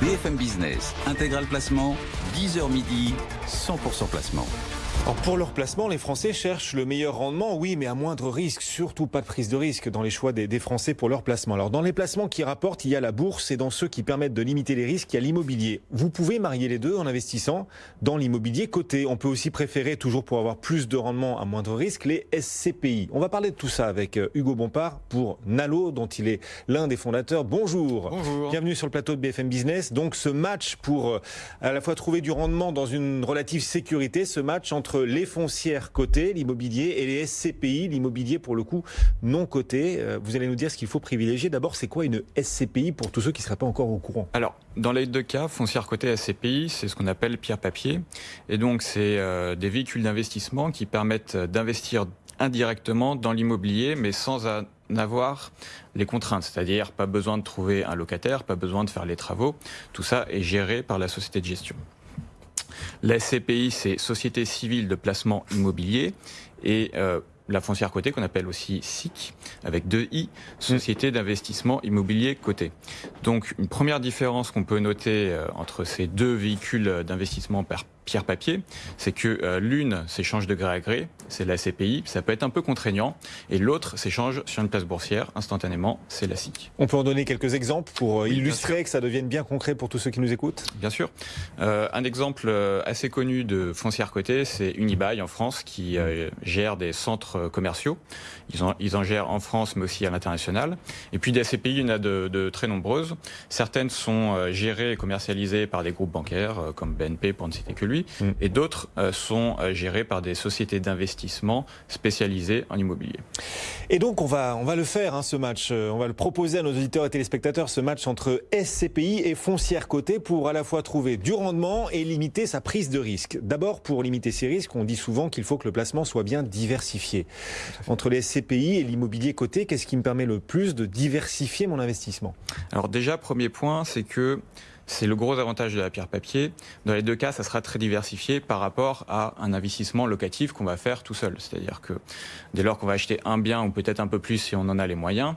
BFM Business, intégral placement, 10h midi, 100% placement. Alors pour leur placement, les Français cherchent le meilleur rendement, oui, mais à moindre risque. Surtout pas de prise de risque dans les choix des, des, Français pour leur placement. Alors dans les placements qui rapportent, il y a la bourse et dans ceux qui permettent de limiter les risques, il y a l'immobilier. Vous pouvez marier les deux en investissant dans l'immobilier coté. On peut aussi préférer, toujours pour avoir plus de rendement à moindre risque, les SCPI. On va parler de tout ça avec euh, Hugo Bompard pour Nalo, dont il est l'un des fondateurs. Bonjour. Bonjour. Bienvenue sur le plateau de BFM Business. Donc ce match pour euh, à la fois trouver du rendement dans une relative sécurité, ce match entre les foncières cotées, l'immobilier, et les SCPI, l'immobilier pour le coup non coté. Euh, vous allez nous dire ce qu'il faut privilégier. D'abord, c'est quoi une SCPI pour tous ceux qui ne seraient pas encore au courant? Alors, dans les deux cas, foncière cotée SCPI, c'est ce qu'on appelle pierre-papier. Et donc, c'est euh, des véhicules d'investissement qui permettent d'investir indirectement dans l'immobilier, mais sans en avoir les contraintes, c'est-à-dire pas besoin de trouver un locataire, pas besoin de faire les travaux. Tout ça est géré par la société de gestion. La SCPI, c'est Société civile de placement immobilier. Et euh, la foncière cotée, qu'on appelle aussi SIC, avec deux I, Société d'investissement immobilier cotée. Donc, une première différence qu'on peut noter euh, entre ces deux véhicules d'investissement par pierre-papier, c'est que euh, l'une s'échange de gré à gré, c'est la CPI, ça peut être un peu contraignant, et l'autre s'échange sur une place boursière instantanément, c'est la SIC. On peut en donner quelques exemples pour oui, illustrer que ça devienne bien concret pour tous ceux qui nous écoutent? Bien sûr. Euh, un exemple euh, assez connu de foncière cotée, c'est Unibail en France qui euh, gère des centres commerciaux. Ils en, ils en, gèrent en France, mais aussi à l'international. Et puis des CPI, il y en a de, de très nombreuses. Certaines sont euh, gérées et commercialisées par des groupes bancaires, euh, comme BNP pour ne citer que lui, mmh. et d'autres euh, sont gérées par des sociétés d'investissement spécialisées en immobilier. Et donc on va, on va le faire, hein, ce match. On va le proposer à nos auditeurs et téléspectateurs, ce match entre SCPI et foncière cotée pour à la fois trouver du rendement et limiter sa prise de risque. D'abord, pour limiter ces risques, on dit souvent qu'il faut que le placement soit bien diversifié. Entre les SCPI et l'immobilier coté, qu'est-ce qui me permet le plus de diversifier mon investissement? Alors déjà, premier point, c'est que c'est le gros avantage de la pierre papier. Dans les deux cas, ça sera très diversifié par rapport à un investissement locatif qu'on va faire tout seul. C'est-à-dire que dès lors qu'on va acheter un bien ou peut-être un peu plus si on en a les moyens,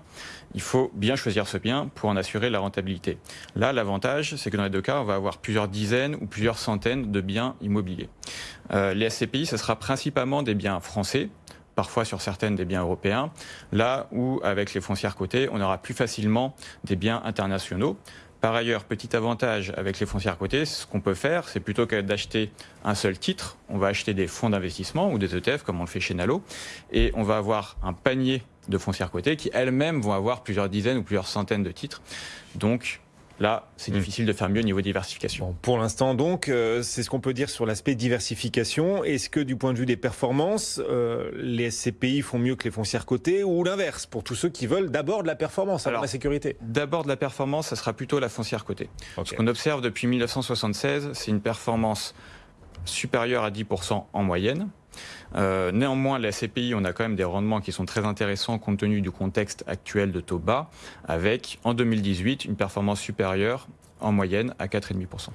il faut bien choisir ce bien pour en assurer la rentabilité. Là, l'avantage, c'est que dans les deux cas, on va avoir plusieurs dizaines ou plusieurs centaines de biens immobiliers. Euh, les SCPI, ce sera principalement des biens français, parfois sur certaines des biens européens, là où avec les foncières cotées, on aura plus facilement des biens internationaux. Par ailleurs, petit avantage avec les foncières cotées, ce qu'on peut faire, c'est plutôt que d'acheter un seul titre, on va acheter des fonds d'investissement ou des ETF comme on le fait chez Nalo, et on va avoir un panier de foncières cotées qui elles-mêmes vont avoir plusieurs dizaines ou plusieurs centaines de titres. Donc, Là, c'est mmh. difficile de faire mieux au niveau diversification. Bon, pour l'instant, donc, euh, c'est ce qu'on peut dire sur l'aspect diversification. Est-ce que du point de vue des performances, euh, les SCPI font mieux que les foncières cotées ou l'inverse pour tous ceux qui veulent d'abord de la performance avant la sécurité? D'abord de la performance, ça sera plutôt la foncière cotée. Okay. Ce qu'on observe depuis 1976, c'est une performance supérieure à 10% en moyenne. Euh, néanmoins, la CPI, on a quand même des rendements qui sont très intéressants compte tenu du contexte actuel de taux bas, avec en 2018 une performance supérieure en moyenne à 4,5%.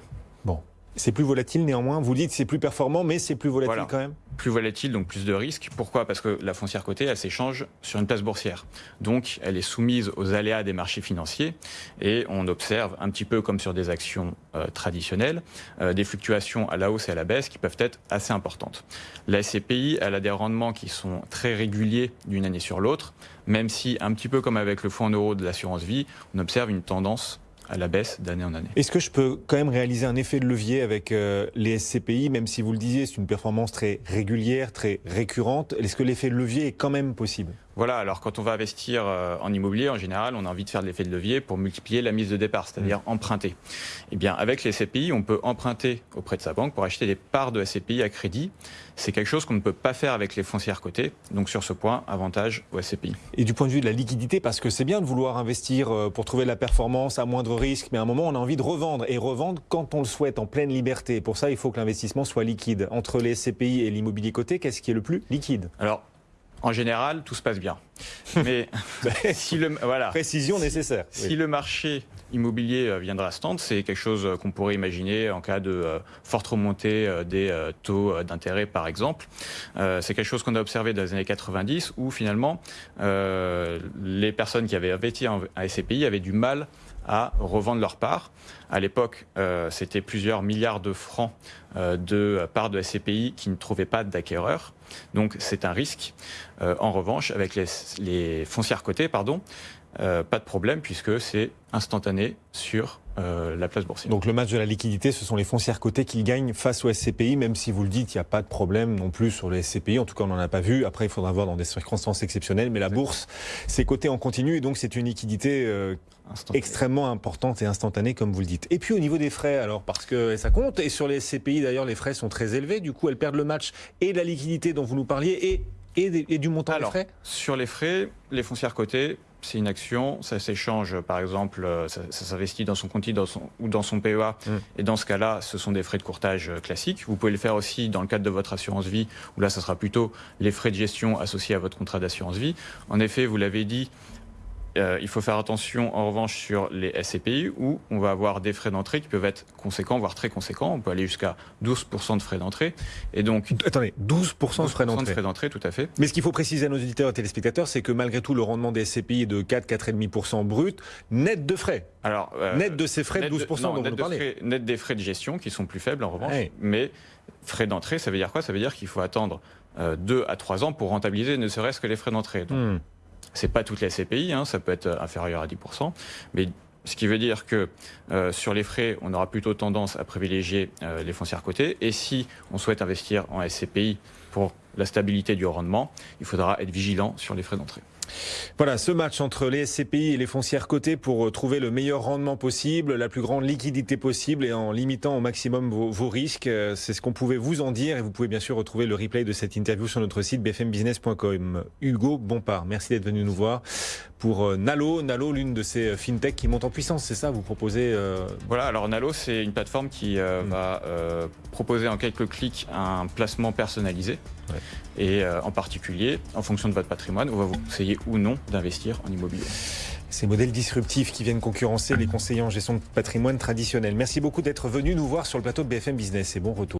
Bon, c'est plus volatile néanmoins. Vous dites c'est plus performant, mais c'est plus volatile voilà. quand même. Plus volatile, donc plus de risques. Pourquoi? Parce que la foncière cotée, elle s'échange sur une place boursière. Donc, elle est soumise aux aléas des marchés financiers et on observe un petit peu comme sur des actions euh, traditionnelles, euh, des fluctuations à la hausse et à la baisse qui peuvent être assez importantes. La SCPI, elle a des rendements qui sont très réguliers d'une année sur l'autre, même si un petit peu comme avec le fonds en euros de l'assurance vie, on observe une tendance à la baisse d'année en année. Est-ce que je peux quand même réaliser un effet de levier avec euh, les SCPI, même si vous le disiez, c'est une performance très régulière, très récurrente Est-ce que l'effet de levier est quand même possible? Voilà, alors quand on va investir euh, en immobilier, en général, on a envie de faire de l'effet de levier pour multiplier la mise de départ, c'est-à-dire mmh. emprunter. Eh bien, avec les SCPI, on peut emprunter auprès de sa banque pour acheter des parts de SCPI à crédit. C'est quelque chose qu'on ne peut pas faire avec les foncières cotées. Donc sur ce point, avantage aux SCPI. Et du point de vue de la liquidité, parce que c'est bien de vouloir investir euh, pour trouver de la performance à moindre risque, mais à un moment, on a envie de revendre et revendre quand on le souhaite, en pleine liberté. Pour ça, il faut que l'investissement soit liquide. Entre les SCPI et l'immobilier coté, qu'est-ce qui est le plus liquide? Alors, en général, tout se passe bien. Mais si le voilà, précision nécessaire. Si oui. le marché immobilier viendra stand, c'est quelque chose qu'on pourrait imaginer en cas de euh, forte remontée euh, des euh, taux d'intérêt, par exemple. c'est quelque chose qu'on a observé dans les années 90, où finalement les personnes qui avaient investi en SCPI avaient du mal à revendre leur part. À l'époque, euh, c'était plusieurs milliards de francs euh, de parts de SCPI qui ne trouvaient pas d'acquéreurs. Donc c'est un risque. Euh, en revanche, avec les, les foncières cotées, pardon, pas de problème puisque c'est instantané sur la place boursière. Donc le match de la liquidité, ce sont les foncières cotées qui gagnent face aux SCPI, même si vous le dites, il n'y a pas de problème non plus sur les SCPI. En tout cas, on n'en a pas vu. Après, il faudra voir dans des circonstances exceptionnelles. Mais la bourse, c'est coté en continu et donc c'est une liquidité extrêmement importante et instantanée, comme vous le dites. Et puis au niveau des frais, alors, parce que ça compte, et sur les CPI d'ailleurs, les frais sont très élevés, du coup elles perdent le match et la liquidité dont vous nous parliez, et, et, du montant des frais Sur les frais, les foncières cotées, c'est une action, ça s'échange, par exemple, euh, ça, s'investit dans son compte dans son, ou dans son PEA, mmh. et dans ce cas-là, ce sont des frais de courtage euh, classiques. Vous pouvez le faire aussi dans le cadre de votre assurance vie, où là, ça sera plutôt les frais de gestion associés à votre contrat d'assurance vie. En effet, vous l'avez dit, il faut faire attention en revanche sur les SCPI où on va avoir des frais d'entrée qui peuvent être conséquents, voire très conséquents. On peut aller jusqu'à 12% de frais d'entrée. Et donc, Attendez, 12%, de frais d'entrée. de frais d'entrée, tout à fait. Mais ce qu'il faut préciser à nos auditeurs et téléspectateurs, c'est que malgré tout, le rendement des SCPI est de 4, 4,5% brut, net de frais. Alors, euh, net de ces frais de 12% dont vous nous parlez. net des frais de gestion qui sont plus faibles en revanche. Mais frais d'entrée, ça veut dire quoi? Ça veut dire qu'il faut attendre 2 euh, à 3 ans pour rentabiliser ne serait-ce que les frais d'entrée. Hmm. C'est pas toutes les SCPI, hein, ça peut être inférieur à 10%, mais ce qui veut dire que euh, sur les frais, on aura plutôt tendance à privilégier euh, les foncières cotées. Et si on souhaite investir en SCPI pour la stabilité du rendement, il faudra être vigilant sur les frais d'entrée. Voilà, ce match entre les SCPI et les foncières cotées pour euh, trouver le meilleur rendement possible, la plus grande liquidité possible et en limitant au maximum vos, risques. Euh, c'est ce qu'on pouvait vous en dire et vous pouvez bien sûr retrouver le replay de cette interview sur notre site bfmbusiness.com. Hugo Bompard, merci d'être venu nous voir pour euh, Nalo. Nalo, l'une de ces fintechs qui montent en puissance, c'est ça Vous proposez Voilà, alors Nalo, c'est une plateforme qui hmm. va proposer en quelques clics un placement personnalisé. Et en particulier, en fonction de votre patrimoine, on va vous conseiller ou non d'investir en immobilier. Ces modèles disruptifs qui viennent concurrencer les conseillers en gestion de patrimoine traditionnel. Merci beaucoup d'être venu nous voir sur le plateau de BFM Business et bon retour.